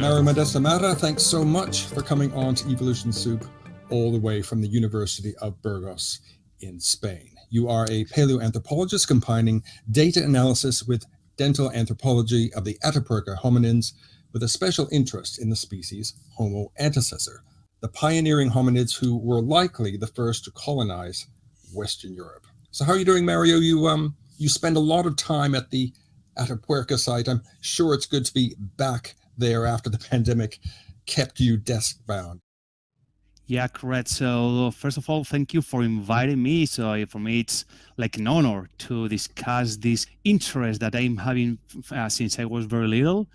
Mario Modesto Mata, thanks so much for coming on to Evolution Soup all the way from the University of Burgos in Spain. You are a paleoanthropologist combining data analysis with dental anthropology of the Atapuerca hominins with a special interest in the species Homo antecessor, the pioneering hominids who were likely the first to colonize Western Europe. So how are you doing, Mario? You um you spend a lot of time at the Atapuerca site. I'm sure it's good to be back there after the pandemic kept you desk bound. Yeah, correct. So first of all, thank you for inviting me. So for me, it's like an honor to discuss this interest that I'm having uh, since I was very little.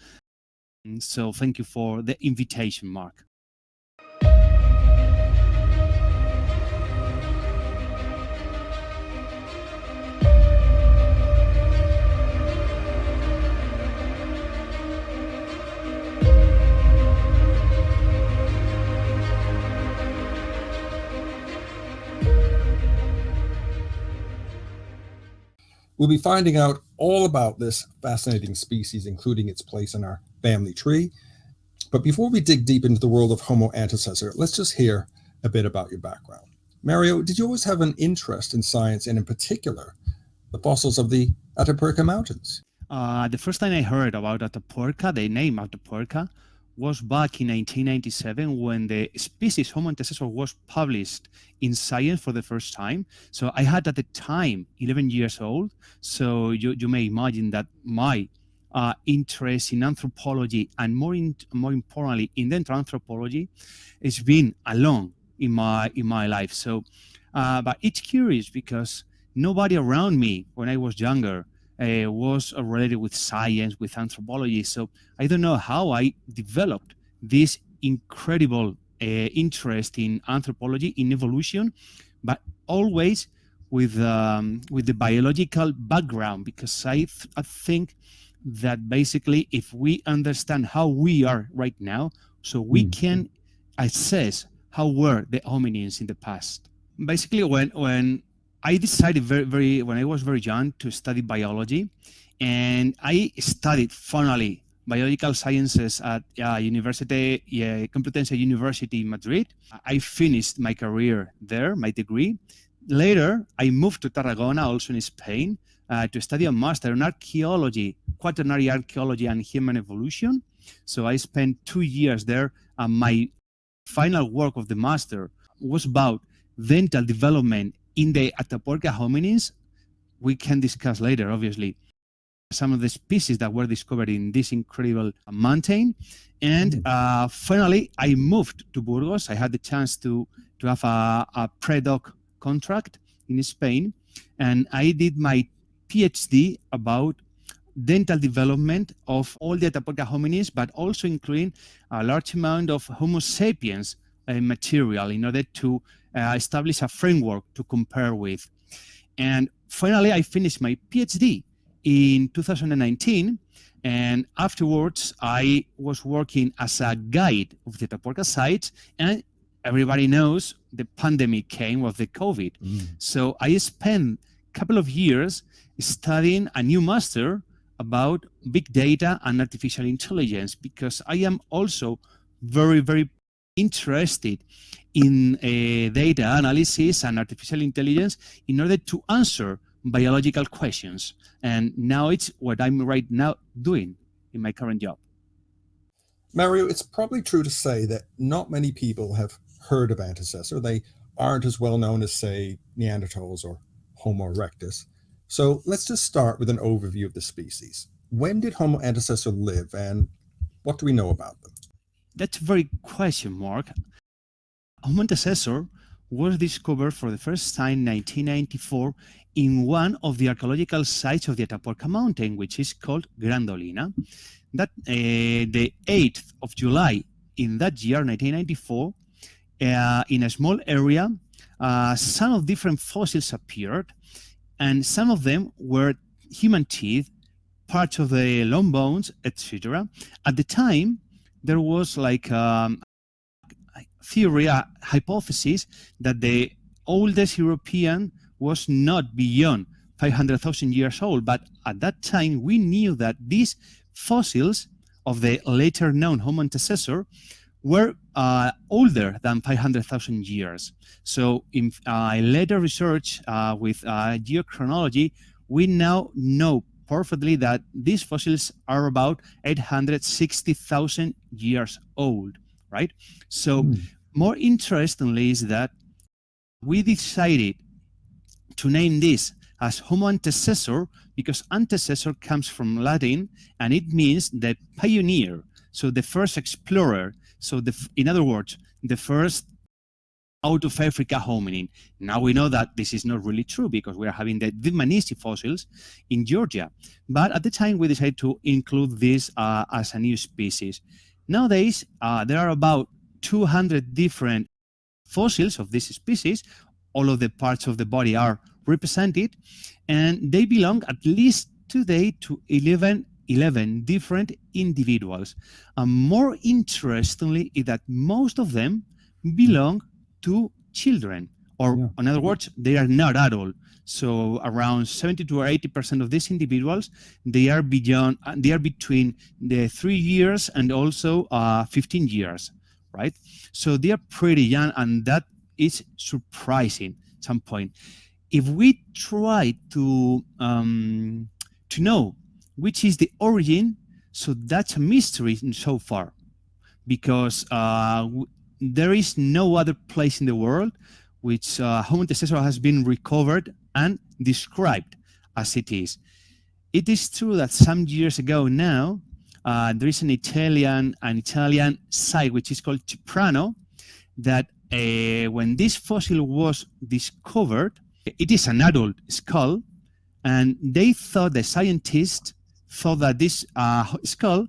And so thank you for the invitation, Mark. We'll be finding out all about this fascinating species, including its place in our family tree. But before we dig deep into the world of Homo antecessor, let's just hear a bit about your background. Mario, did you always have an interest in science and in particular, the fossils of the Atapuerca Mountains? Uh, the first time I heard about Atapuerca, the name Atapuerca, was back in 1997 when the species Homo antecessor was published in Science for the first time. So I had at the time 11 years old. So you, you may imagine that my uh, interest in anthropology and more in, more importantly in dental anthropology has been along in my in my life. So, uh, but it's curious because nobody around me when I was younger uh, was related with science, with anthropology. So I don't know how I developed this incredible uh, interest in anthropology, in evolution, but always with um, with the biological background because I, th I think that basically if we understand how we are right now, so we mm. can assess how were the hominins in the past. Basically, when when I decided very, very when I was very young to study biology, and I studied finally biological sciences at uh, University Complutense University in Madrid. I finished my career there, my degree. Later, I moved to Tarragona, also in Spain, uh, to study a master in archaeology, quaternary archaeology and human evolution. So I spent two years there. And my final work of the master was about dental development in the Atapuerca hominins, we can discuss later, obviously, some of the species that were discovered in this incredible mountain. And mm. uh, finally, I moved to Burgos. I had the chance to, to have a, a pre-doc contract in Spain. And I did my PhD about dental development of all the Atapuerca hominins, but also including a large amount of Homo sapiens uh, material in order to establish a framework to compare with. And finally, I finished my PhD in 2019. And afterwards, I was working as a guide of the Atapuerca site. And everybody knows the pandemic came with the COVID. Mm. So I spent a couple of years studying a new master about big data and artificial intelligence because I am also very, very interested in uh, data analysis and artificial intelligence in order to answer biological questions. And now it's what I'm right now doing in my current job. Mario, it's probably true to say that not many people have heard of antecessor. They aren't as well known as, say, Neanderthals or Homo erectus. So let's just start with an overview of the species. When did Homo antecessor live and what do we know about them? That's a very question mark. Homo antecessor was discovered for the first time in 1994 in one of the archaeological sites of the Atapuerca mountain, which is called Gran Dolina. That uh, the 8th of July in that year, 1994, uh, in a small area, uh, some of different fossils appeared, and some of them were human teeth, parts of the long bones, etc. At the time, there was like um, theory, a hypothesis that the oldest European was not beyond 500,000 years old. But at that time, we knew that these fossils of the later known Homo antecessor were uh, older than 500,000 years. So in uh, later research uh, with uh, geochronology, we now know perfectly that these fossils are about 860,000 years old, right? So mm. More interestingly is that we decided to name this as Homo antecessor because antecessor comes from Latin and it means the pioneer, so the first explorer. So the, in other words, the first out of Africa hominin. Now we know that this is not really true because we are having the Dmanisi fossils in Georgia. But at the time, we decided to include this uh, as a new species. Nowadays, uh, there are about 200 different fossils of this species. All of the parts of the body are represented, and they belong at least today to 11 11 different individuals. And more interestingly is that most of them belong to children, or yeah. in other words, they are not adult. So around 70 to 80% of these individuals, they are beyond, they are between the three years and also uh, 15 years, right? So they are pretty young and that is surprising at some point. If we try to, um, to know which is the origin, so that's a mystery so far because uh, there is no other place in the world which uh, Homo antecessor has been recovered and described as it is. It is true that some years ago now, uh, there is an Italian an Italian site which is called Ceprano that uh, when this fossil was discovered, it is an adult skull, and they thought the scientists thought that this uh, skull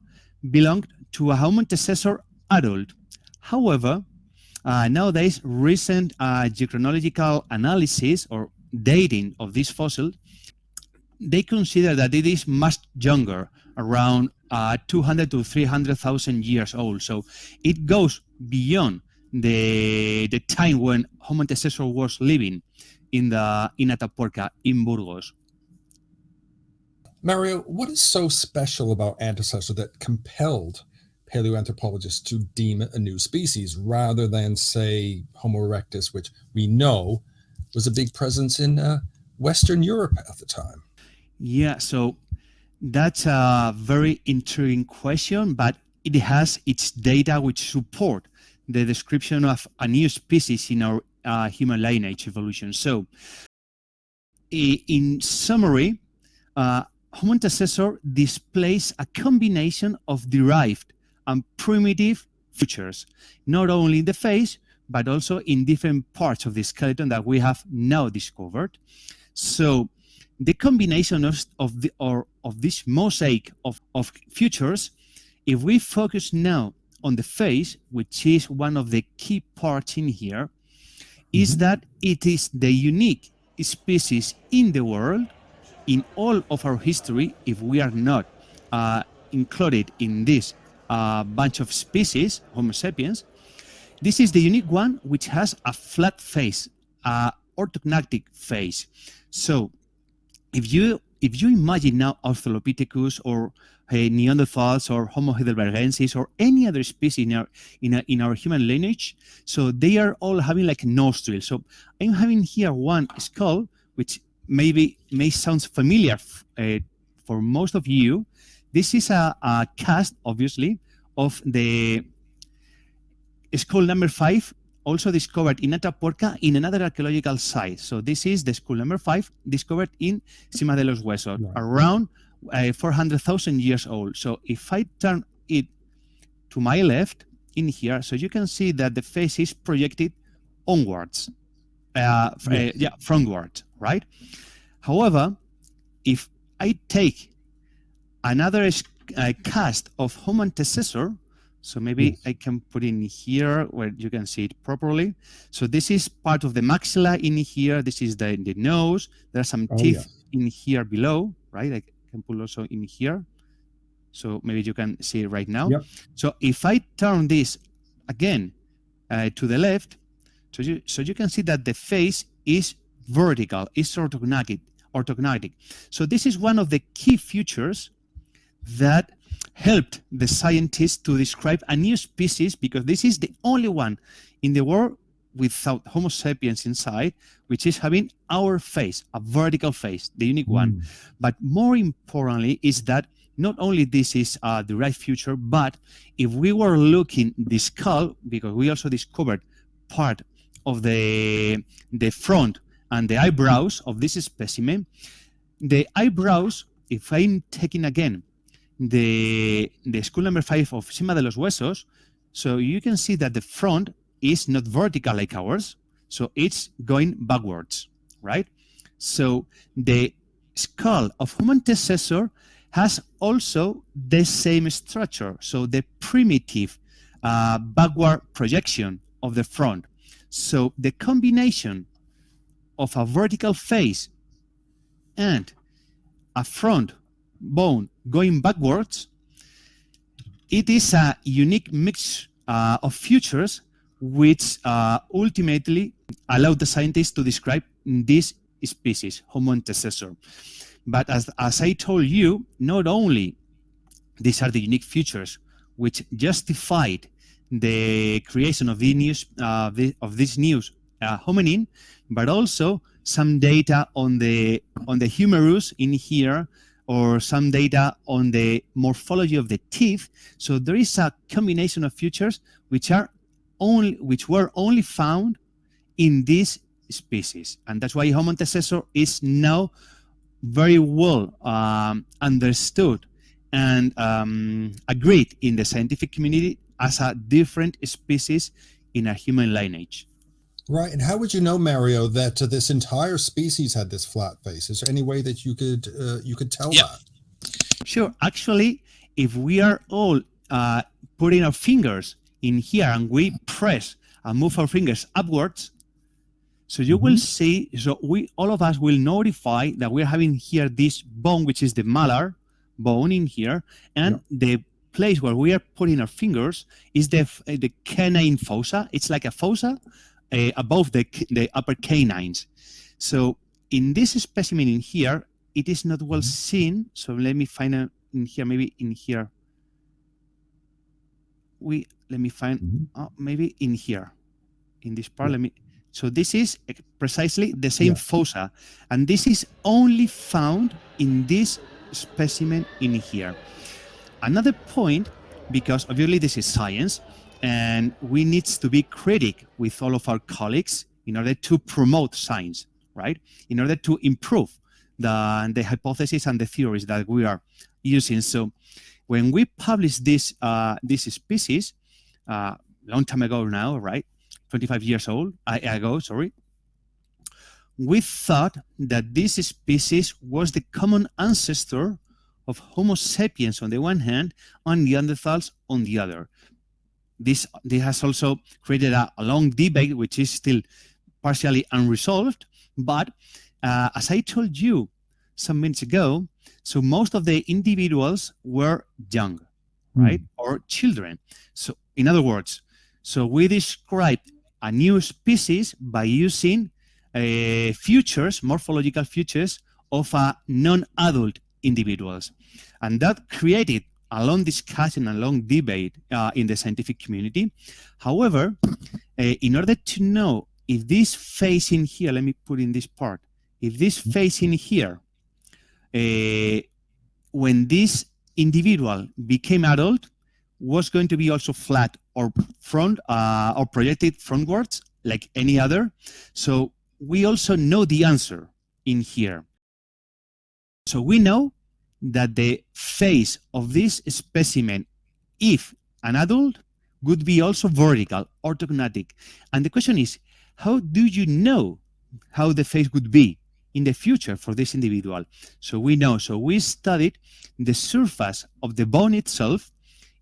belonged to a Homo antecessor adult. However, uh, nowadays, recent uh, geochronological analysis or dating of this fossil, they consider that it is much younger, around uh, 200 to 300,000 years old. So it goes beyond the the time when Homo antecessor was living in the in Atapuerca in Burgos. Mario, what is so special about antecessor that compelled paleoanthropologists to deem it a new species rather than say Homo erectus, which we know was a big presence in uh, Western Europe at the time? Yeah, so that's a very intriguing question, but it has its data which support the description of a new species in our uh, human lineage evolution. So, in summary, uh, Homo antecessor displays a combination of derived and primitive features, not only in the face, but also in different parts of the skeleton that we have now discovered. So the combination of, of, the, or, of this mosaic of, of features, if we focus now on the face, which is one of the key parts in here, mm -hmm. is that it is the unique species in the world in all of our history, if we are not uh, included in this a bunch of species, Homo sapiens. This is the unique one which has a flat face, a orthognathic face. So if you if you imagine now Australopithecus or uh, Neanderthals or Homo heidelbergensis or any other species in our, in, a, in our human lineage, so they are all having like nostrils. So I'm having here one skull, which maybe may sound familiar uh, for most of you, this is a, a cast, obviously, of the skull number five, also discovered in Atapuerca in another archaeological site. So this is the school number five, discovered in Sima de los Huesos, right. around uh, 400,000 years old. So if I turn it to my left in here, so you can see that the face is projected onwards, uh, yes. uh, yeah, frontward, right? However, if I take another uh, cast of Homo antecessor. So maybe yes. I can put in here where you can see it properly. So this is part of the maxilla in here. This is the, the nose. There are some oh, teeth yes. in here below, right? I can put also in here. So maybe you can see it right now. Yep. So if I turn this again uh, to the left, so you, so you can see that the face is vertical, is orthognathic, orthognathic. So this is one of the key features that helped the scientists to describe a new species because this is the only one in the world without Homo sapiens inside, which is having our face, a vertical face, the unique one. Mm. But more importantly is that not only this is uh, the right future, but if we were looking the skull, because we also discovered part of the the front and the eyebrows of this specimen, the eyebrows, if I'm taking again the the skull number five of Sima de los Huesos, so you can see that the front is not vertical like ours, so it's going backwards, right? So the skull of human antecessor has also the same structure, so the primitive uh, backward projection of the front. So the combination of a vertical face and a front bone going backwards, it is a unique mix uh, of features which uh, ultimately allowed the scientists to describe this species, Homo antecessor. But as, as I told you, not only these are the unique features which justified the creation of, the news, uh, the, of this new uh, hominin, but also some data on the on the humerus in here, or some data on the morphology of the teeth. So there is a combination of features which are only which were only found in this species, and that's why Homo antecessor is now very well um, understood and um, agreed in the scientific community as a different species in a human lineage. Right. And how would you know, Mario, that uh, this entire species had this flat face? Is there any way that you could uh, you could tell Yep. that? Sure. Actually, if we are all uh, putting our fingers in here and we press and move our fingers upwards, so you will see, so we all of us will notify that we're having here this bone, which is the malar bone in here, and the place where we are putting our fingers is the the canine fossa. It's like a fossa uh, above the the upper canines. So in this specimen in here, it is not well Mhm. seen. So let me find a, in here, maybe in here. We let me find Mhm. uh, maybe in here, in this part. Let me. So this is precisely the same Yeah. fossa, and this is only found in this specimen in here. Another point, because obviously this is science, and we need to be critic with all of our colleagues in order to promote science, right? In order to improve the, the hypothesis and the theories that we are using. So when we published this uh, this species, uh, long time ago now, right? 25 years old I, ago, sorry. We thought that this species was the common ancestor of Homo sapiens on the one hand, and Neanderthals on the other. This, this has also created a, a long debate, which is still partially unresolved. But uh, as I told you some minutes ago, so most of the individuals were young, right, or children. So, in other words, so we describe a new species by using uh, features, morphological features of a non-adult individuals, and that created a long discussion and long debate uh, in the scientific community. However, uh, in order to know if this face in here, let me put in this part, if this face in here, uh, when this individual became adult, was going to be also flat or front uh, or projected frontwards like any other. So we also know the answer in here. So we know that the face of this specimen, if an adult, would be also vertical, orthognathic. And the question is, how do you know how the face would be in the future for this individual? So we know, so we studied the surface of the bone itself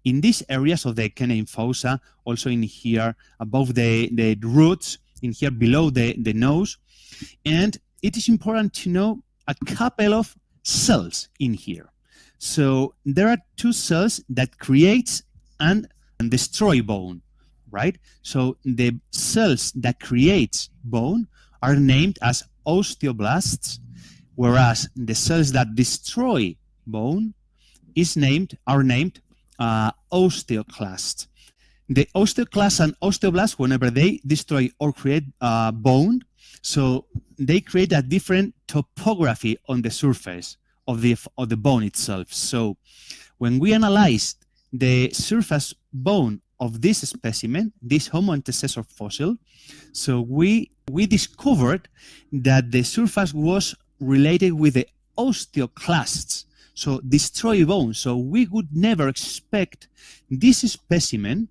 in these areas of the canine fossa, also in here above the, the roots, in here below the, the nose. And it is important to know a couple of cells in here. So there are two cells that creates and, and destroy bone, right? So the cells that creates bone are named as osteoblasts, whereas the cells that destroy bone is named are named uh, osteoclasts. The osteoclasts and osteoblasts, whenever they destroy or create uh, bone, so they create a different topography on the surface of the of the bone itself. So when we analyzed the surface bone of this specimen, this Homo antecessor fossil, so we we discovered that the surface was related with the osteoclasts, so destroy bone. So we would never expect this specimen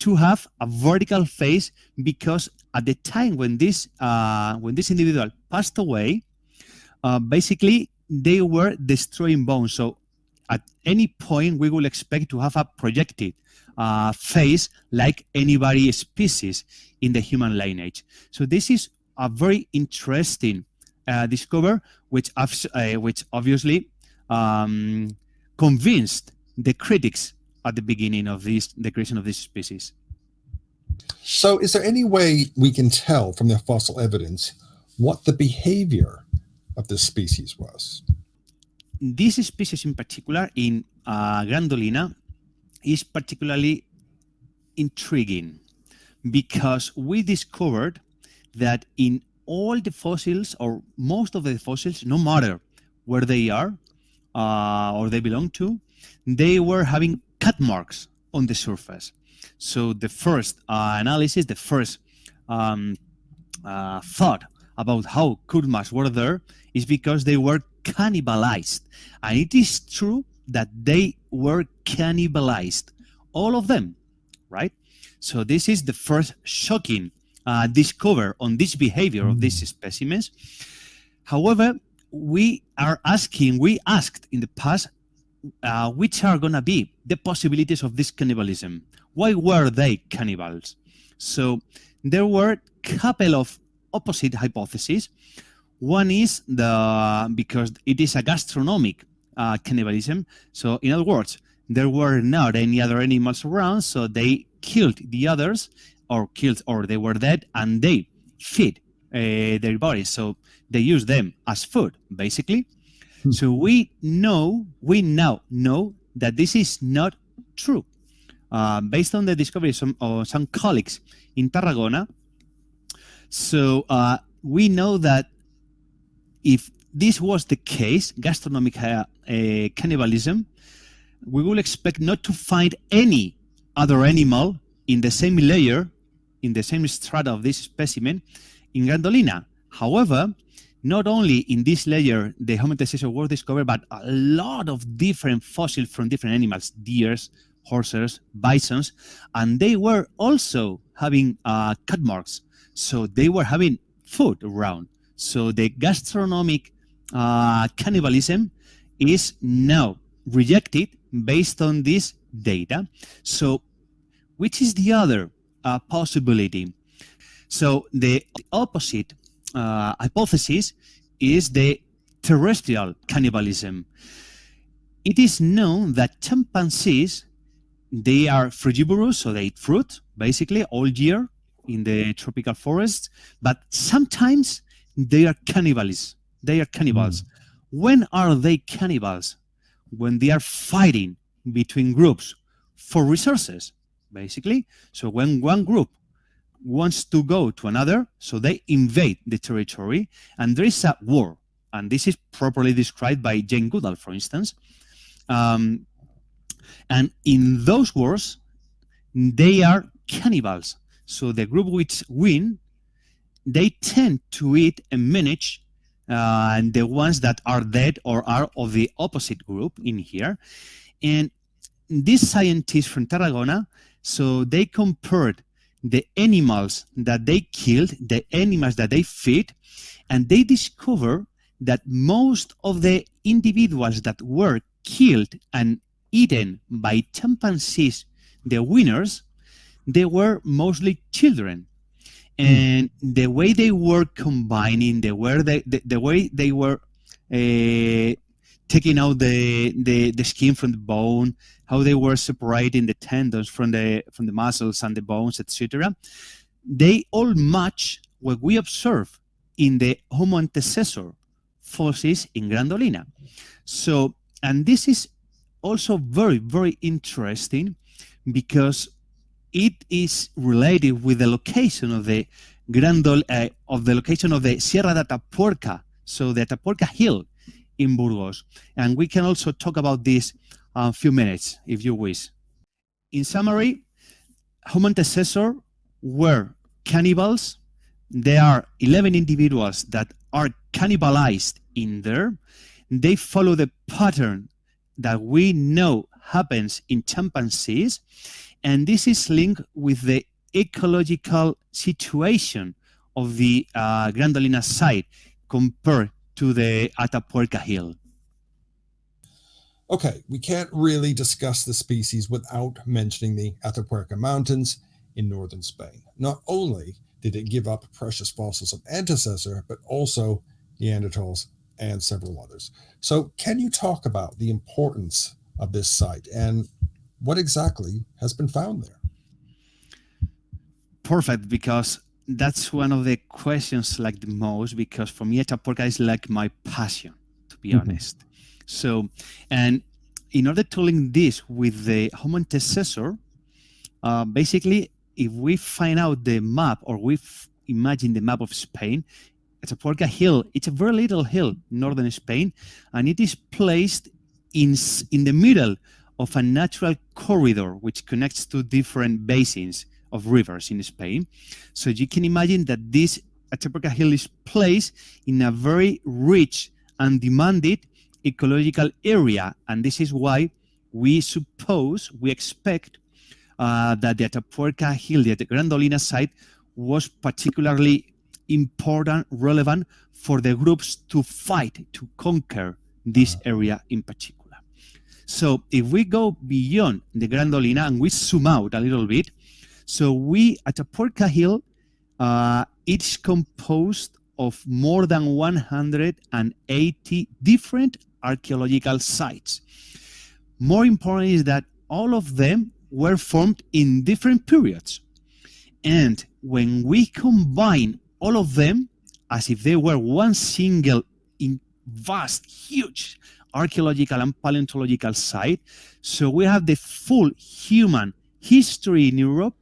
to have a vertical face because at the time when this uh, when this individual passed away, uh, basically they were destroying bones. So at any point we will expect to have a projected uh, face like anybody species in the human lineage. So this is a very interesting uh, discover, which uh, which obviously um, convinced the critics at the beginning of this the creation of this species. So, is there any way we can tell from the fossil evidence what the behavior of this species was? This species in particular, in uh, Gran Dolina, is particularly intriguing because we discovered that in all the fossils or most of the fossils, no matter where they are uh, or they belong to, they were having cut marks on the surface. So the first uh, analysis, the first um, uh, thought about how cut marks were there is because they were cannibalized. And it is true that they were cannibalized, all of them, right? So this is the first shocking uh, discover on this behavior of these mm. specimens. However, we are asking, we asked in the past, uh, which are going to be the possibilities of this cannibalism? Why were they cannibals? So there were a couple of opposite hypotheses. One is the because it is a gastronomic uh, cannibalism. So in other words, there were not any other animals around, so they killed the others or killed or they were dead and they feed uh, their bodies. So they use them as food, basically. Hmm. So we know, we now know that this is not true. Uh, based on the discovery of some, of some colleagues in Tarragona, so uh, we know that if this was the case, gastronomic uh, uh cannibalism, we will expect not to find any other animal in the same layer in the same strata of this specimen in Gran Dolina. However, not only in this layer the antecessor was discovered, but a lot of different fossils from different animals, deers, horses, bisons, and they were also having uh, cut marks. So they were having food around. So the gastronomic uh, cannibalism is now rejected based on this data. So which is the other uh, possibility. So the opposite uh, hypothesis is the terrestrial cannibalism. It is known that chimpanzees, they are frugivorous, so they eat fruit basically all year in the tropical forests, but sometimes they are cannibals. They are cannibals. Mm. When are they cannibals? When they are fighting between groups for resources basically. So when one group wants to go to another, so they invade the territory, and there is a war. And this is properly described by Jane Goodall, for instance. Um, and in those wars, they are cannibals. So the group which win, they tend to eat and manage uh, and the ones that are dead or are of the opposite group in here. And these scientists from Tarragona, so they compared the animals that they killed, the animals that they feed, and they discovered that most of the individuals that were killed and eaten by chimpanzees, the winners, they were mostly children. Hmm. And mm. the way they were combining, the, way they, the, the way they were uh, taking out the, the, the skin from the bone, how they were separating the tendons from the from the muscles and the bones, etc. They all match what we observe in the Homo antecessor fossils in Gran Dolina. So, and this is also very, very interesting because it is related with the location of the Grandol uh, of the location of the Sierra de Atapuerca, so the Atapuerca Hill in Burgos. And we can also talk about this a uh, few minutes, if you wish. In summary, Homo antecessor were cannibals. There are 11 individuals that are cannibalized in there. They follow the pattern that we know happens in chimpanzees. And this is linked with the ecological situation of the uh, Gran Dolina site compared to the Atapuerca Hill. Okay, we can't really discuss the species without mentioning the Atapuerca Mountains in northern Spain. Not only did it give up precious fossils of antecessor, but also Neanderthals and several others. So can you talk about the importance of this site and what exactly has been found there? Perfect, because that's one of the questions like the most, because for me, Atapuerca is like my passion, to be mm -hmm. honest. So, and in order to link this with the Homo antecessor, uh, basically, if we find out the map or we imagine the map of Spain, Atapuerca Hill, it's a very little hill, northern Spain, and it is placed in, in the middle of a natural corridor which connects to different basins of rivers in Spain. So you can imagine that this Atapuerca Hill is placed in a very rich and demanded ecological area. And this is why we suppose, we expect uh, that the Atapuerca Hill, the Gran Dolina site, was particularly important, relevant for the groups to fight, to conquer this uh-huh. area in particular. So if we go beyond the Gran Dolina and we zoom out a little bit, so we at Atapuerca Hill, uh, it's composed of more than 180 different archaeological sites. More important is that all of them were formed in different periods. And when we combine all of them as if they were one single vast, huge archaeological and paleontological site. So we have the full human history in Europe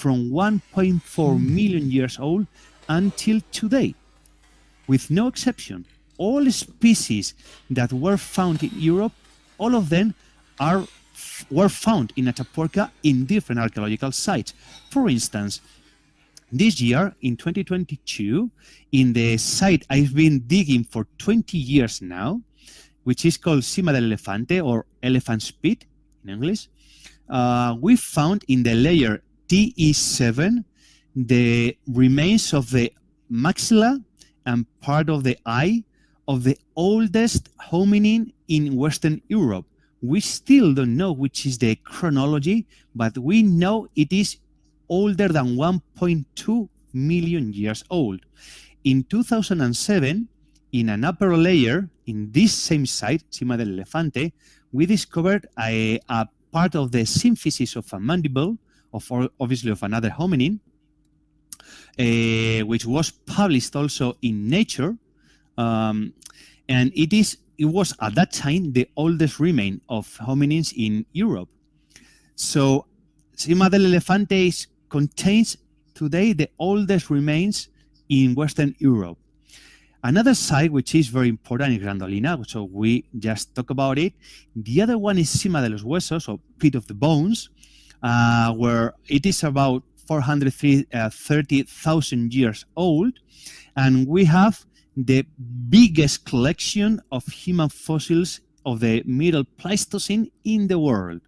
from 1.4 million years old until today, with no exception. All species that were found in Europe, all of them are were found in Atapuerca in different archaeological sites. For instance, this year, in 2022, in the site I've been digging for 20 years now, which is called Sima del Elefante or Elephant's Pit in English, uh, we found in the layer TE7 the remains of the maxilla and part of the eye of the oldest hominin in Western Europe. We still don't know which is the chronology, but we know it is older than 1.2 million years old. In 2007, in an upper layer, in this same site, Sima del Elefante, we discovered a, a part of the symphysis of a mandible, of obviously of another hominin, uh, which was published also in Nature, um, and it is it was at that time the oldest remain of hominins in Europe. So Sima del Elefante contains today the oldest remains in Western Europe. Another site which is very important is Gran Dolina, so we just talk about it. The other one is Sima de los Huesos, or Pit of the Bones, uh, where it is about 430,000 uh, years old, and we have the biggest collection of human fossils of the Middle Pleistocene in the world.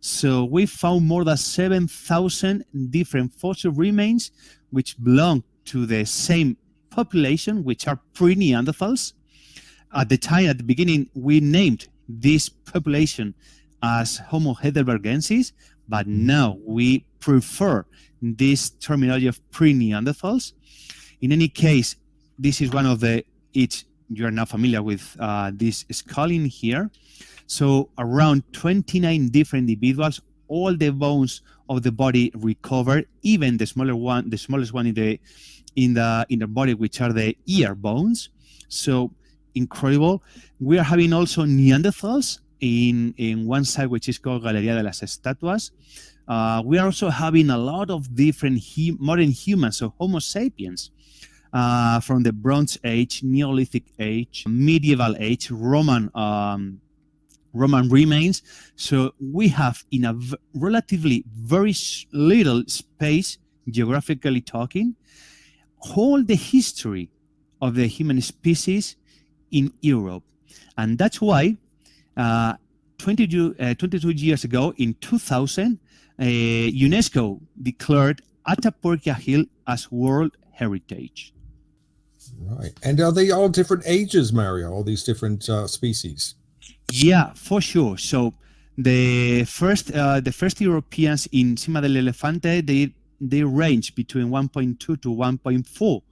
So we found more than 7,000 different fossil remains which belong to the same population, which are pre-Neanderthals. At the time, at the beginning, we named this population as Homo heidelbergensis, but now we prefer this terminology of pre-Neanderthals. In any case, this is one of the, it's, you're now familiar with uh, this skull in here. So around 29 different individuals, all the bones of the body recovered, even the smaller one, the smallest one in the in the in the body, which are the ear bones. So incredible. We are having also Neanderthals in, in one side, which is called Galería de las Estatuas. Uh, we are also having a lot of different hu modern humans, so Homo sapiens, uh, from the Bronze Age, Neolithic Age, Medieval Age, Roman um, Roman remains. So we have in a relatively very little space, geographically talking, all the history of the human species in Europe. And that's why uh, 20, uh, 22 years ago, in 2000, uh, UNESCO declared Atapuerca Hill as World Heritage. Right. And are they all different ages, Mario, all these different uh, species? Yeah, for sure. So the first uh, the first Europeans in Sima del Elefante, they they range between 1.2 to 1.4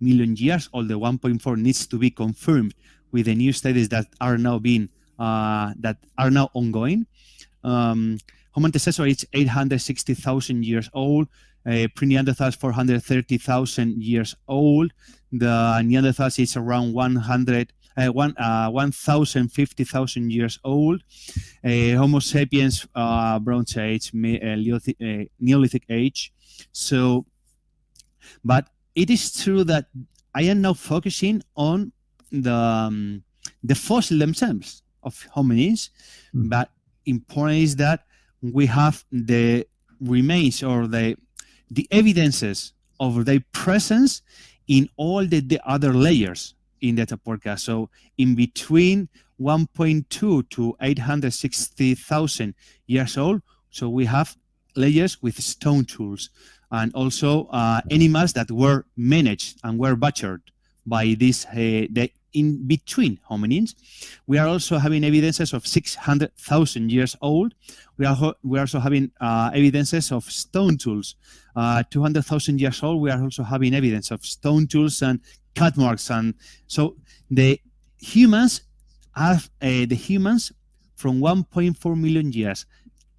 million years. Although 1.4 needs to be confirmed with the new studies that are now being that are now ongoing. Um, Homo antecessor is 860,000 years old. Uh, Pre-Neanderthals 430,000 years old. The Neanderthals is around 100, uh, one, uh, 1,050,000 years old. Uh, Homo sapiens, uh, Bronze Age, Neolithic, uh, Neolithic Age. So, but it is true that I am now focusing on the um, the fossil themselves of hominins, mm. but important is that we have the remains or the the evidences of their presence in all the, the other layers in the Atapuerca. So in between 1.2 to 860,000 years old, so we have layers with stone tools and also uh, animals that were managed and were butchered by this uh, the in between hominins. We are also having evidences of 600,000 years old. We are, we are also having uh, evidences of stone tools. Uh, 200,000 years old, we are also having evidence of stone tools and cut marks. And so the humans have, uh, the humans from 1.4 million years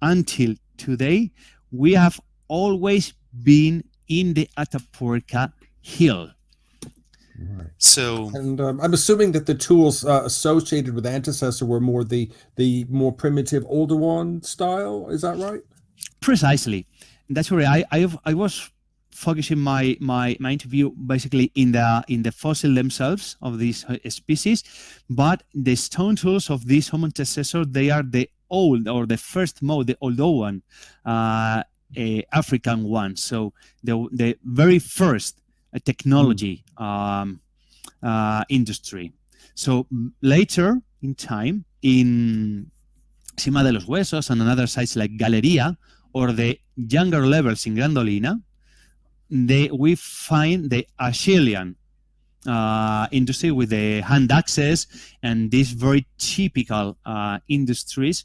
until today, we have always been in the Atapuerca Hill. Right. So, and um, I'm assuming that the tools uh, associated with antecessor were more the the more primitive, older one style. Is that right? Precisely. That's where I I, I was focusing my, my my interview basically in the in the fossil themselves of these uh, species, but the stone tools of these Homo antecessor they are the old or the first mode, the older one, uh, African one. So the the very first technology um, uh, industry. So later in time, in Sima de los Huesos and another sites like Galeria or the younger levels in Gran Dolina, they, we find the Acheulean uh, industry with the hand axes and these very typical uh, industries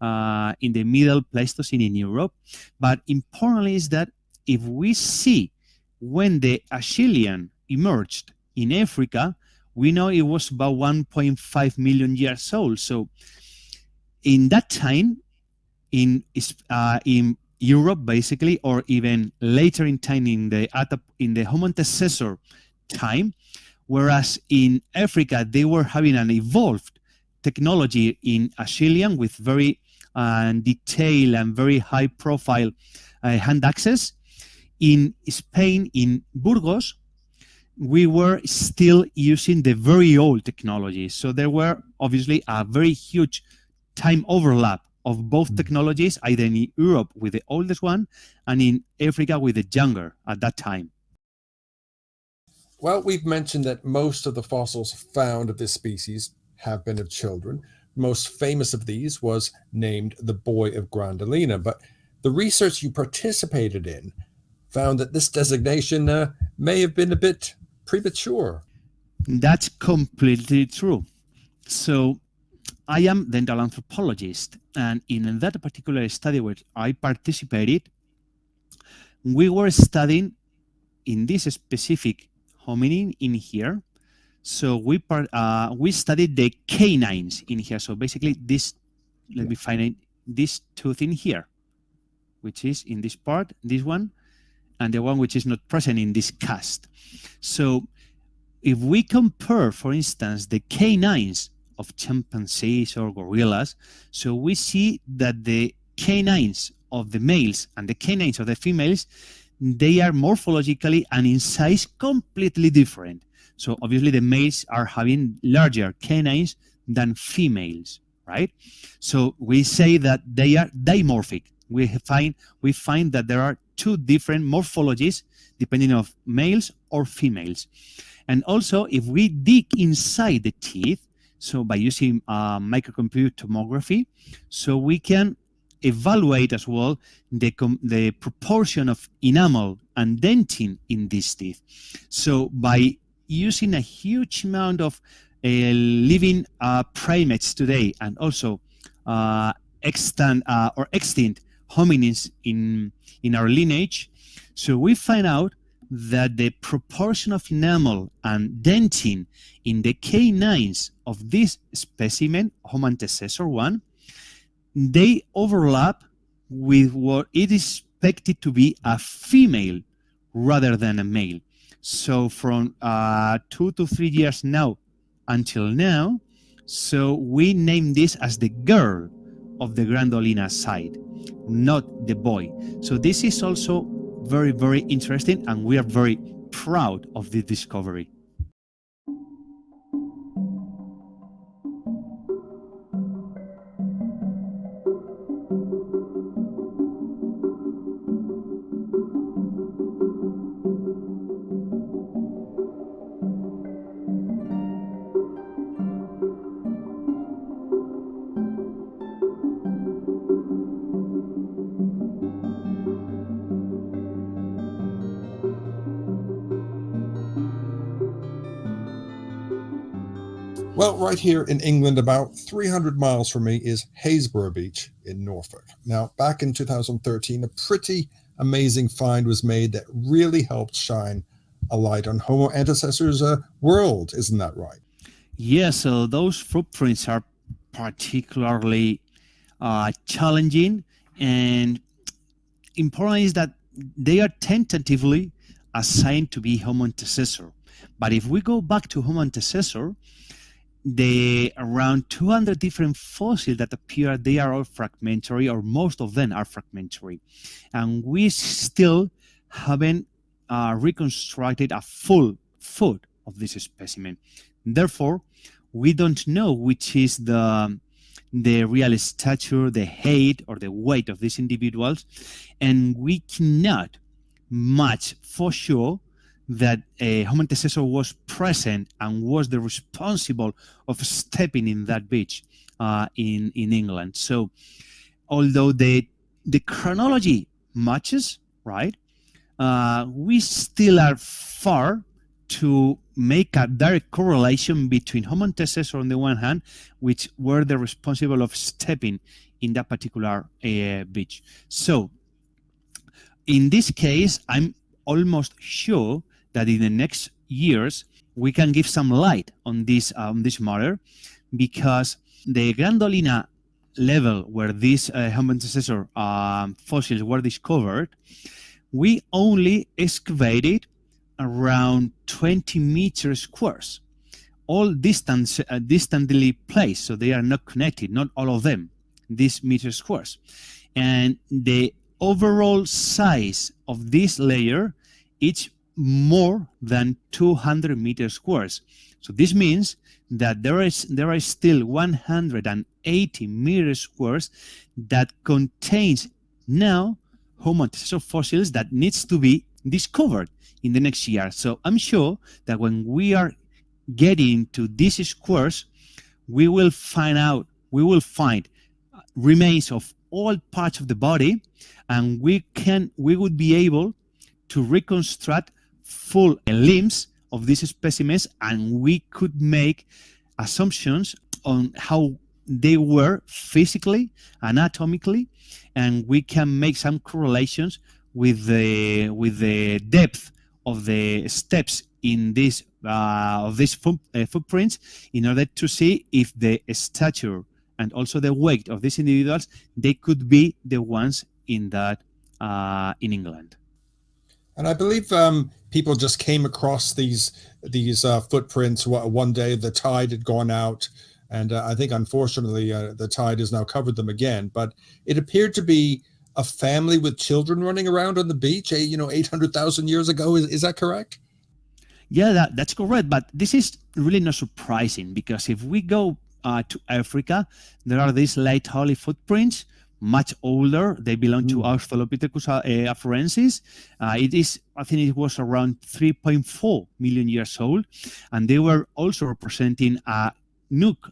uh, in the middle Pleistocene in Europe. But importantly is that if we see when the Acheulean emerged in Africa, we know it was about 1.5 million years old. So in that time, in uh, in Europe, basically, or even later in time in the in the Homo antecessor time, whereas in Africa they were having an evolved technology in Acheulean with very uh, detailed and very high profile uh, hand axes in Spain, in Burgos, we were still using the very old technology. So there were obviously a very huge time overlap of both mm. technologies, either in Europe with the oldest one and in Africa with the younger at that time. Well, we've mentioned that most of the fossils found of this species have been of children. most famous of these was named the Boy of Gran Dolina, but the research you participated in found that this designation uh, may have been a bit premature. That's completely true. So I am dental anthropologist, and in that particular study where I participated, we were studying in this specific hominin in here. So we part, uh, we studied the canines in here. So basically, this let me find it, this tooth in here, which is in this part, this one, and the one which is not present in this cast. So if we compare, for instance, the canines of chimpanzees or gorillas. So we see that the canines of the males and the canines of the females, they are morphologically and in size completely different. So obviously the males are having larger canines than females, right? So we say that they are dimorphic. We find we find that there are two different morphologies depending of males or females. And also if we dig inside the teeth, so by using uh, microcomputer tomography, so we can evaluate as well the, the proportion of enamel and dentin in these teeth. So by using a huge amount of uh, living uh, primates today and also uh, extant uh, or extinct hominins in, in our lineage, so we find out that the proportion of enamel and dentin in the canines of this specimen, Homo antecessor 1, they overlap with what it is expected to be a female rather than a male. So from uh, two to three years now until now, so we name this as the girl of the Gran Dolina side, not the boy. So this is also very, very interesting and we are very proud of the discovery. Right here in England, about 300 miles from me is Happisburgh Beach in Norfolk. Now, back in 2013, a pretty amazing find was made that really helped shine a light on Homo antecessors' uh, world. Isn't that right? Yeah, so those footprints are particularly uh, challenging and important is that they are tentatively assigned to be Homo antecessor. But if we go back to Homo antecessor, the around 200 different fossils that appear, they are all fragmentary, or most of them are fragmentary. And we still haven't uh, reconstructed a full foot of this specimen. Therefore, we don't know which is the the real stature, the height, or the weight of these individuals, and we cannot match for sure that uh, Homo was present and was the responsible of stepping in that beach uh, in in England. So, although the the chronology matches, right, uh, we still are far to make a direct correlation between Homo on the one hand, which were the responsible of stepping in that particular uh, beach. So, in this case, I'm almost sure that in the next years we can give some light on this um, this matter because the Gran Dolina level where these uh, Homo antecessor um, fossils were discovered, we only excavated around 20 meters squares, all distance, uh, distantly placed, so they are not connected, not all of them, these meter squares. And the overall size of this layer, each more than 200 meters squares. So this means that there is there are still 180 meters squares that contains now Homo fossils that needs to be discovered in the next year. So I'm sure that when we are getting to these squares, we will find out, we will find remains of all parts of the body, and we can, we would be able to reconstruct full limbs of these specimens and we could make assumptions on how they were physically, anatomically, and we can make some correlations with the with the depth of the steps in this uh, of these foot, uh, footprints in order to see if the stature and also the weight of these individuals they could be the ones in that uh, in England. And I believe um, people just came across these these uh, footprints one day. The tide had gone out, And uh, I think, unfortunately, uh, the tide has now covered them again. But it appeared to be a family with children running around on the beach, eh, you know, 800,000 years ago. Is, is that correct? Yeah, that, that's correct. But this is really not surprising because if we go uh, to Africa, there are these Laetoli footprints, much older. They belong mm. to Australopithecus uh, afarensis. Uh, it is, I think it was around 3.4 million years old. And they were also representing a,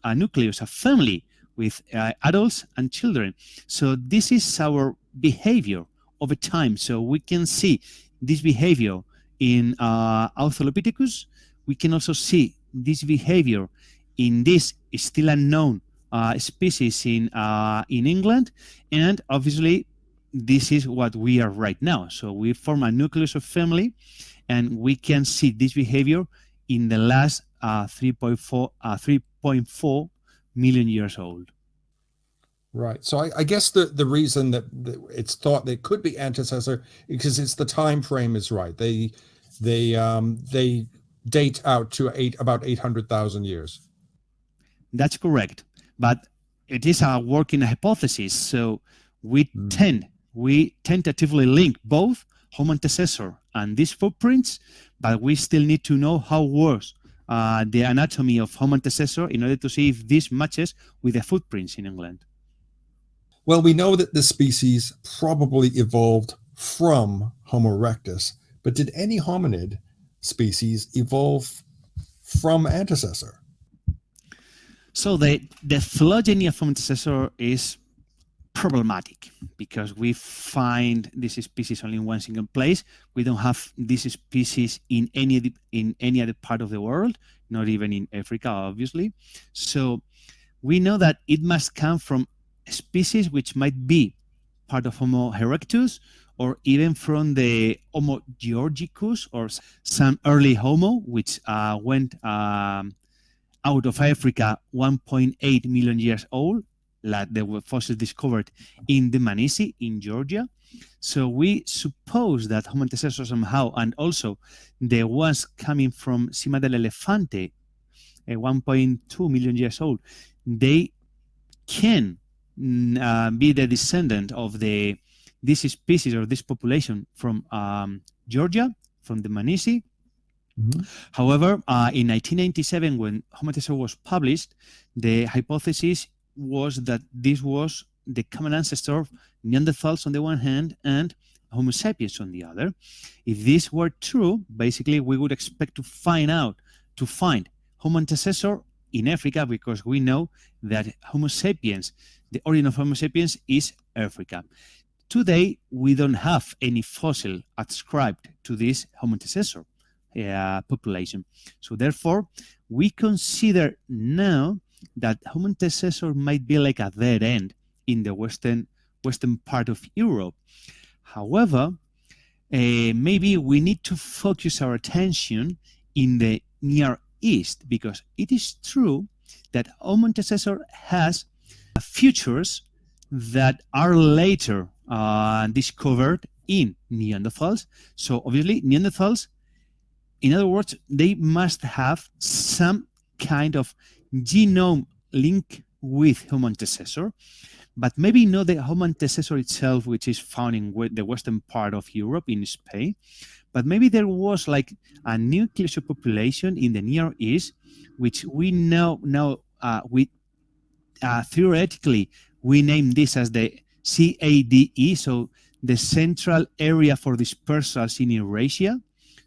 a nucleus, a family with uh, adults and children. So this is our behavior over time. So we can see this behavior in uh, Australopithecus. We can also see this behavior in this still unknown species in uh, in England, and obviously this is what we are right now. So we form a nucleus of family, and we can see this behavior in the last uh, 3.4 uh, 3.4 million years old. Right. So I, I, guess the, the reason that it's thought that could be antecessor because it's the time frame is right. They they um, they date out to eight about eight hundred thousand years. That's correct, but it is a working hypothesis. So we mm. tend we tentatively link both Homo antecessor and these footprints, but we still need to know how was uh, the anatomy of Homo antecessor in order to see if this matches with the footprints in England. Well, we know that this species probably evolved from Homo erectus, but did any hominid species evolve from antecessor? So the, the phylogeny of antecessor is problematic because we find this species only in one single place. We don't have this species in any in any other part of the world, not even in Africa, obviously. So we know that it must come from species which might be part of Homo erectus or even from the Homo georgicus or some early Homo, which uh, went um, out of Africa 1.8 million years old, like the fossils discovered in Dmanisi in Georgia. So we suppose that Homo antecessor somehow, and also the ones coming from Sima del Elefante, uh, 1.2 million years old, they can uh, be the descendant of the this species or this population from um, Georgia, from Dmanisi. Mm -hmm. However, uh, in 1997, when Homo was published, the hypothesis was that this was the common ancestor of Neanderthals on the one hand and Homo sapiens on the other. If this were true, basically we would expect to find out, to find Homo antecessor in Africa because we know that Homo sapiens the origin of Homo sapiens is Africa. Today, we don't have any fossil ascribed to this Homo antecessor uh, population. So therefore, we consider now that Homo antecessor might be like a dead end in the western western part of Europe. However, uh, maybe we need to focus our attention in the Near East because it is true that Homo antecessor has features that are later uh, discovered in Neanderthals. So obviously Neanderthals, in other words, they must have some kind of genome link with Homo antecessor, but maybe not the Homo antecessor itself, which is found in the western part of Europe, in Spain, but maybe there was like a nucleus of population in the Near East, which we know now uh, we uh, theoretically, we name this as the CADE, so the Central Area for Dispersals in Eurasia.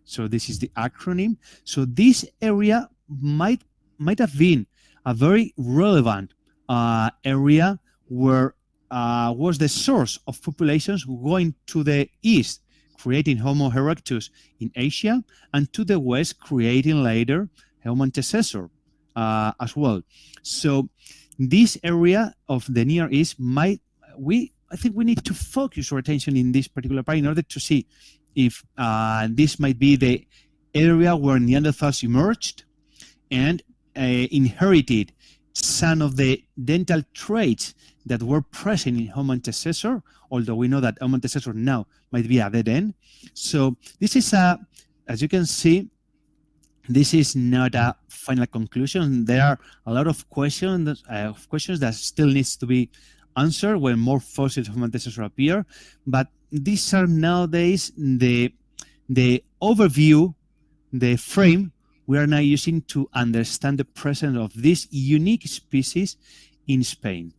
So this is the acronym. So this area might might have been a very relevant uh, area where uh, was the source of populations going to the east, creating Homo erectus in Asia, and to the west, creating later Homo antecessor uh, as well. So this area of the Near East might we I think we need to focus our attention in this particular part in order to see if uh, this might be the area where Neanderthals emerged and uh, inherited some of the dental traits that were present in Homo antecessor, although we know that Homo antecessor now might be a dead end. So this is a, as you can see, this is not a final conclusion. There are a lot of questions, uh, questions that still needs to be answered when more fossils of antecessors appear. But these are nowadays the the overview, the frame we are now using to understand the presence of this unique species in Spain.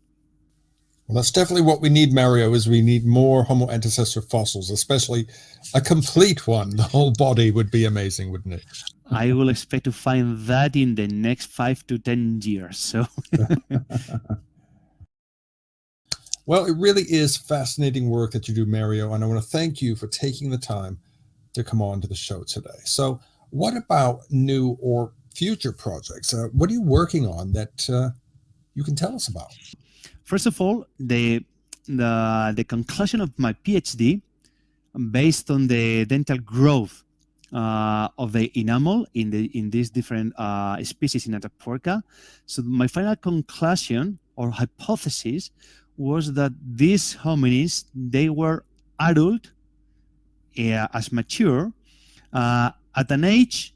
Well, that's definitely what we need, Mario, is we need more Homo antecessor fossils, especially a complete one. The whole body would be amazing, wouldn't it? I will expect to find that in the next five to 10 years. So. well, it really is fascinating work that you do, Mario, and I want to thank you for taking the time to come on to the show today. So what about new or future projects? Uh, what are you working on that uh, you can tell us about? First of all, the, the, the conclusion of my PhD based on the dental growth uh, of the enamel in the in these different uh, species in Atapuerca. So my final conclusion or hypothesis was that these hominids they were adult uh, as mature uh, at an age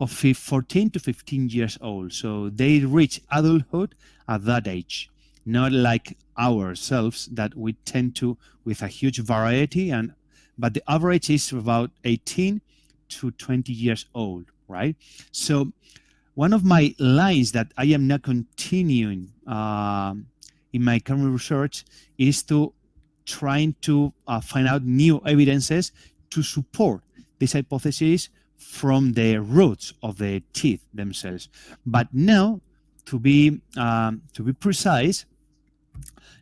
of 14 to 15 years old. So they reach adulthood at that age not like ourselves that we tend to with a huge variety and but the average is about 18 to 20 years old right so one of my lines that i am now continuing uh, in my current research is to trying to uh, find out new evidences to support this hypothesis from the roots of the teeth themselves. But now to be um, to be precise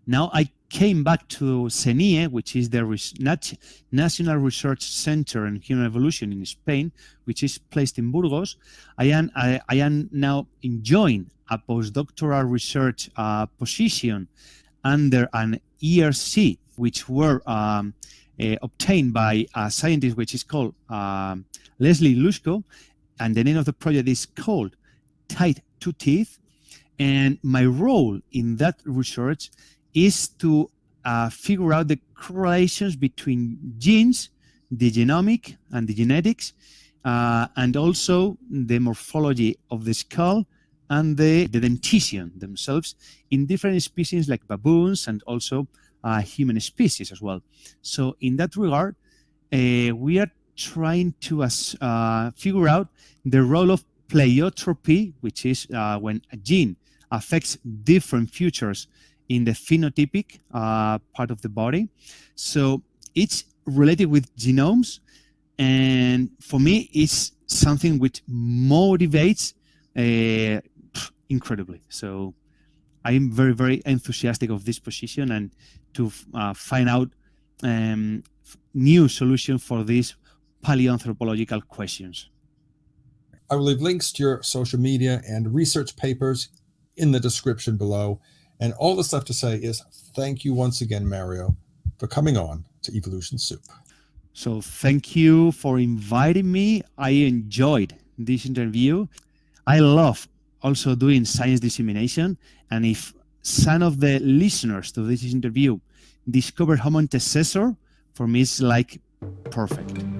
now I came back to CENIEH, which is the National Research Center in Human Evolution in Spain, which is placed in Burgos. I am, I, I am now enjoying a postdoctoral research uh, position under an ERC, which were um, uh, obtained by a scientist which is called um, Leslea Hlusko, and the name of the project is called Tight to Teeth. And my role in that research is to uh, figure out the correlations between genes, the genomic and the genetics, uh, and also the morphology of the skull and the, the dentition themselves in different species like baboons and also uh, human species as well. So in that regard, uh, we are trying to uh, figure out the role of pleiotropy, which is uh, when a gene affects different features in the phenotypic uh, part of the body. So it's related with genomes. And for me, it's something which motivates uh, incredibly. So I'm very, very enthusiastic of this position and to uh, find out um, new solution for these paleoanthropological questions. I will leave links to your social media and research papers in the description below. And all that's left to say is thank you once again, Mario, for coming on to Evolution Soup. So thank you for inviting me. I enjoyed this interview. I love also doing science dissemination. And if some of the listeners to this interview discover Homo antecessor, for me it's like perfect.